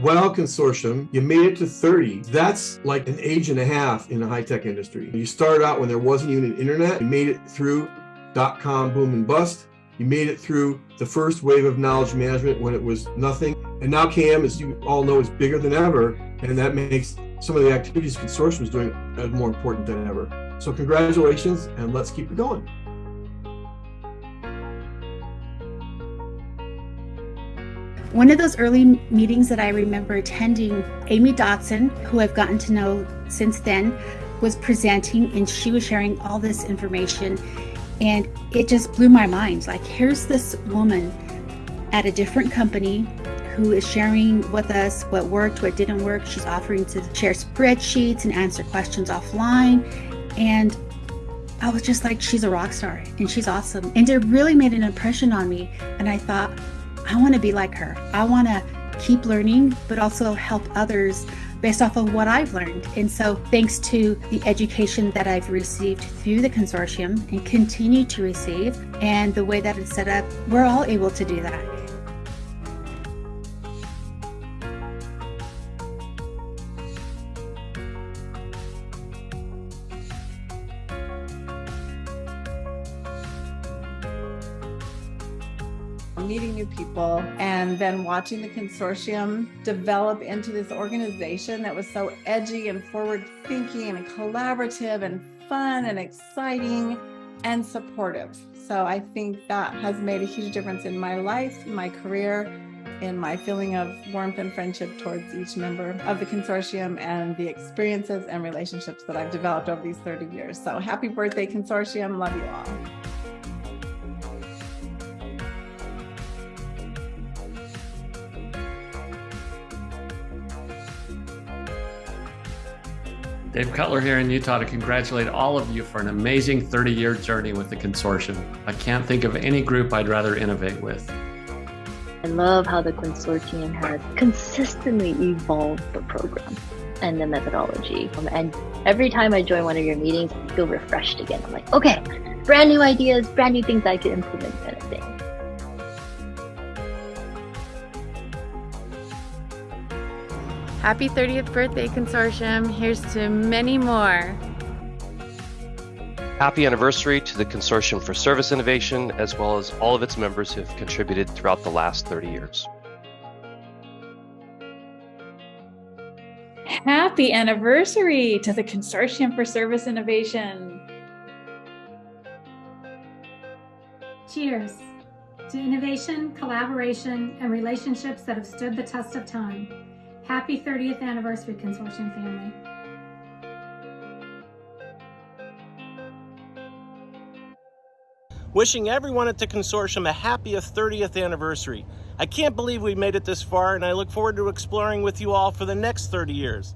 WOW Consortium, you made it to 30. That's like an age and a half in the high-tech industry. You started out when there wasn't even an internet. You made it through dot-com boom and bust. You made it through the first wave of knowledge management when it was nothing. And now KM, as you all know, is bigger than ever. And that makes some of the activities Consortium is doing uh, more important than ever. So congratulations, and let's keep it going. One of those early meetings that I remember attending, Amy Dotson, who I've gotten to know since then, was presenting and she was sharing all this information. And it just blew my mind. Like, here's this woman at a different company who is sharing with us what worked, what didn't work. She's offering to share spreadsheets and answer questions offline. And I was just like, she's a rock star and she's awesome. And it really made an impression on me. And I thought, I want to be like her. I want to keep learning, but also help others based off of what I've learned. And so, thanks to the education that I've received through the consortium and continue to receive, and the way that it's set up, we're all able to do that. Meeting new people and then watching the consortium develop into this organization that was so edgy and forward thinking and collaborative and fun and exciting and supportive. So I think that has made a huge difference in my life, my career, in my feeling of warmth and friendship towards each member of the consortium and the experiences and relationships that I've developed over these 30 years. So happy birthday consortium. Love you all. Dave Cutler here in Utah to congratulate all of you for an amazing 30 year journey with the consortium. I can't think of any group I'd rather innovate with. I love how the consortium has consistently evolved the program and the methodology. And every time I join one of your meetings, I feel refreshed again. I'm like, okay, brand new ideas, brand new things I can implement kind of thing. Happy 30th birthday, Consortium. Here's to many more. Happy anniversary to the Consortium for Service Innovation, as well as all of its members who have contributed throughout the last 30 years. Happy anniversary to the Consortium for Service Innovation. Cheers to innovation, collaboration, and relationships that have stood the test of time. Happy 30th anniversary, Consortium family. Wishing everyone at the Consortium a happy 30th anniversary. I can't believe we made it this far, and I look forward to exploring with you all for the next 30 years.